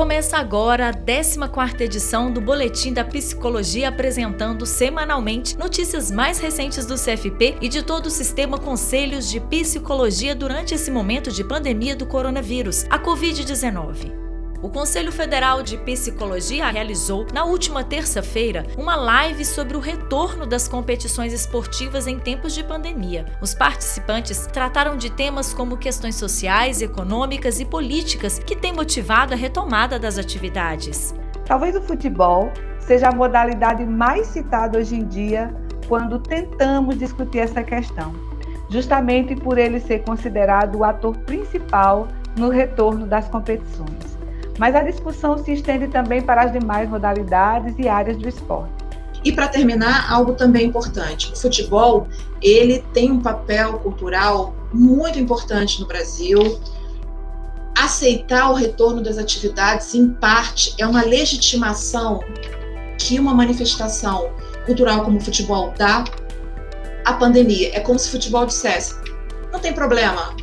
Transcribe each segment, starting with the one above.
Começa agora a 14ª edição do Boletim da Psicologia apresentando semanalmente notícias mais recentes do CFP e de todo o sistema Conselhos de Psicologia durante esse momento de pandemia do coronavírus, a Covid-19. O Conselho Federal de Psicologia realizou, na última terça-feira, uma live sobre o retorno das competições esportivas em tempos de pandemia. Os participantes trataram de temas como questões sociais, econômicas e políticas que têm motivado a retomada das atividades. Talvez o futebol seja a modalidade mais citada hoje em dia quando tentamos discutir essa questão, justamente por ele ser considerado o ator principal no retorno das competições mas a discussão se estende também para as demais modalidades e áreas do esporte. E para terminar, algo também importante: o futebol ele tem um papel cultural muito importante no Brasil. Aceitar o retorno das atividades, em parte, é uma legitimação que uma manifestação cultural como o futebol dá à pandemia. É como se o futebol dissesse: não tem problema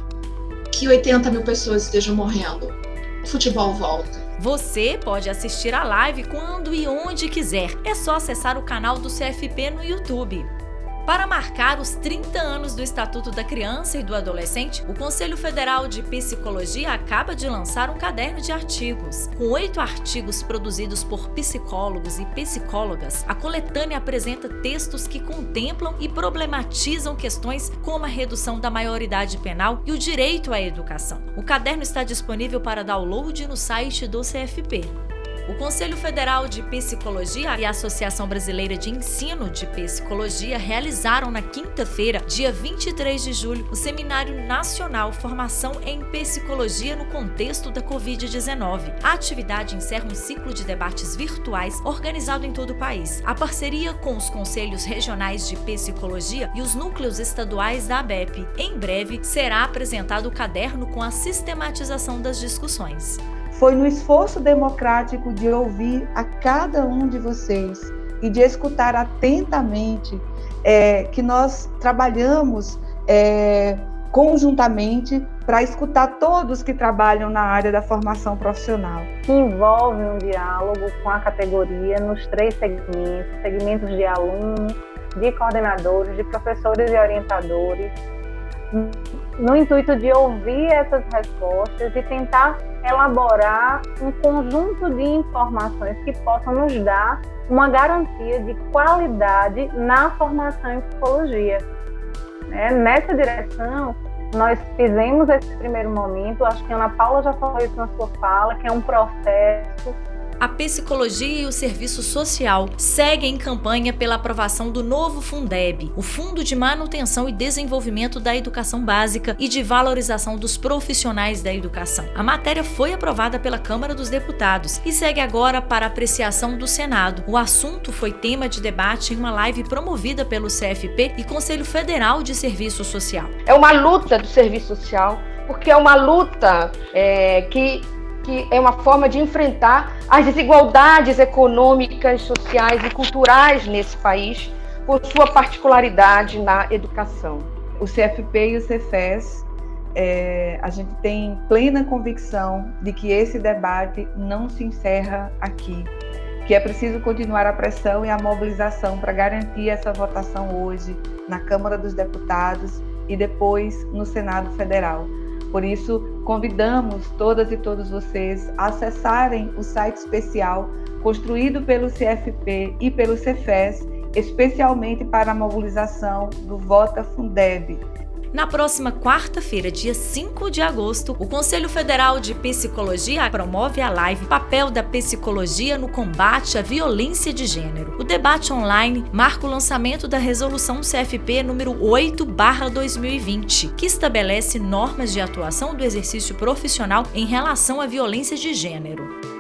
que 80 mil pessoas estejam morrendo futebol volta. Você pode assistir a live quando e onde quiser. É só acessar o canal do CFP no YouTube. Para marcar os 30 anos do Estatuto da Criança e do Adolescente, o Conselho Federal de Psicologia acaba de lançar um caderno de artigos. Com oito artigos produzidos por psicólogos e psicólogas, a coletânea apresenta textos que contemplam e problematizam questões como a redução da maioridade penal e o direito à educação. O caderno está disponível para download no site do CFP. O Conselho Federal de Psicologia e a Associação Brasileira de Ensino de Psicologia realizaram na quinta-feira, dia 23 de julho, o Seminário Nacional Formação em Psicologia no Contexto da Covid-19. A atividade encerra um ciclo de debates virtuais organizado em todo o país. A parceria com os Conselhos Regionais de Psicologia e os núcleos estaduais da ABEP. Em breve, será apresentado o caderno com a sistematização das discussões. Foi no esforço democrático de ouvir a cada um de vocês e de escutar atentamente é, que nós trabalhamos é, conjuntamente para escutar todos que trabalham na área da formação profissional. Envolve um diálogo com a categoria nos três segmentos, segmentos de alunos, de coordenadores, de professores e orientadores, no intuito de ouvir essas respostas e tentar elaborar um conjunto de informações que possam nos dar uma garantia de qualidade na formação em psicologia. Né? Nessa direção, nós fizemos esse primeiro momento, acho que a Ana Paula já falou isso na sua fala, que é um processo a Psicologia e o Serviço Social seguem em campanha pela aprovação do novo Fundeb, o Fundo de Manutenção e Desenvolvimento da Educação Básica e de Valorização dos Profissionais da Educação. A matéria foi aprovada pela Câmara dos Deputados e segue agora para apreciação do Senado. O assunto foi tema de debate em uma live promovida pelo CFP e Conselho Federal de Serviço Social. É uma luta do serviço social, porque é uma luta é, que que é uma forma de enfrentar as desigualdades econômicas, sociais e culturais nesse país, por sua particularidade na educação. O CFP e o Cefes, é, a gente tem plena convicção de que esse debate não se encerra aqui, que é preciso continuar a pressão e a mobilização para garantir essa votação hoje na Câmara dos Deputados e depois no Senado Federal. Por isso, convidamos todas e todos vocês a acessarem o site especial construído pelo CFP e pelo Cefes, especialmente para a mobilização do Vota Fundeb, na próxima quarta-feira, dia 5 de agosto, o Conselho Federal de Psicologia promove a live Papel da Psicologia no Combate à Violência de Gênero. O debate online marca o lançamento da Resolução CFP número 8/2020, que estabelece normas de atuação do exercício profissional em relação à violência de gênero.